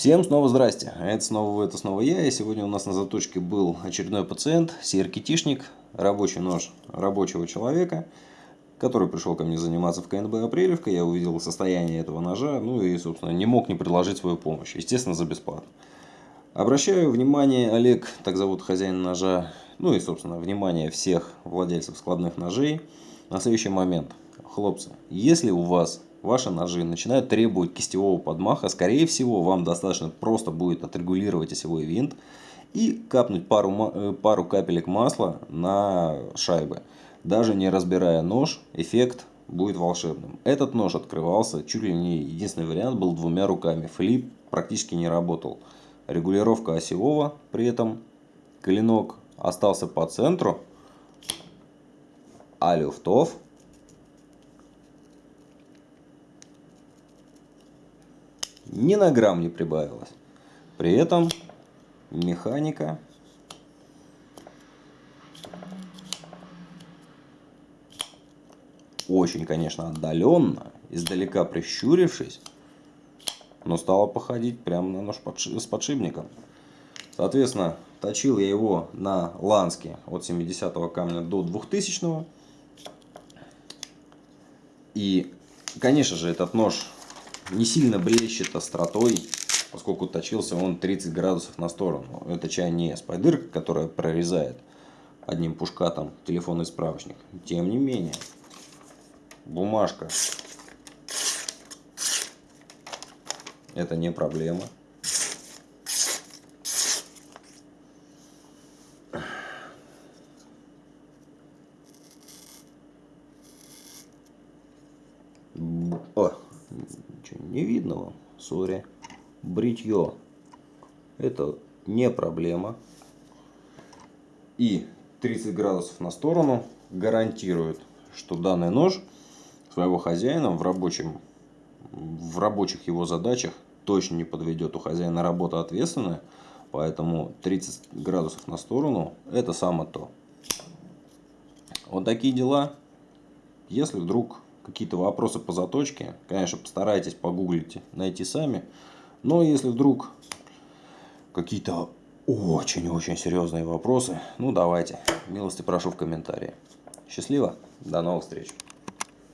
Всем снова здрасте, это снова это снова я, и сегодня у нас на заточке был очередной пациент, сиеркетишник, рабочий нож рабочего человека, который пришел ко мне заниматься в КНБ Апрелевка, я увидел состояние этого ножа, ну и, собственно, не мог не предложить свою помощь, естественно, за бесплатно. Обращаю внимание, Олег, так зовут хозяин ножа, ну и, собственно, внимание всех владельцев складных ножей на следующий момент. Хлопцы, если у вас ваши ножи начинают требовать кистевого подмаха, скорее всего, вам достаточно просто будет отрегулировать осевой винт и капнуть пару, э, пару капелек масла на шайбы. Даже не разбирая нож, эффект будет волшебным. Этот нож открывался, чуть ли не единственный вариант был двумя руками. Флип практически не работал. Регулировка осевого при этом. Клинок остался по центру, а люфтов ни на грамм не прибавилось. При этом механика очень, конечно, отдаленно, издалека прищурившись, но стала походить прямо на нож с подшипником. Соответственно, точил я его на ланске от 70 камня до 2000 -го. И, конечно же, этот нож не сильно блещет остротой, поскольку точился он 30 градусов на сторону. Это чай не спайдырка, которая прорезает одним пушкатом телефонный справочник. Тем не менее, бумажка это не проблема. О, ничего не видно вам, сори. Бритье. Это не проблема. И 30 градусов на сторону гарантирует, что данный нож своего хозяина в, рабочем, в рабочих его задачах точно не подведет. У хозяина работа ответственная, поэтому 30 градусов на сторону это само то. Вот такие дела. Если вдруг какие-то вопросы по заточке, конечно, постарайтесь погуглить, найти сами. Но если вдруг какие-то очень-очень серьезные вопросы, ну давайте, милости прошу в комментарии. Счастливо, до новых встреч.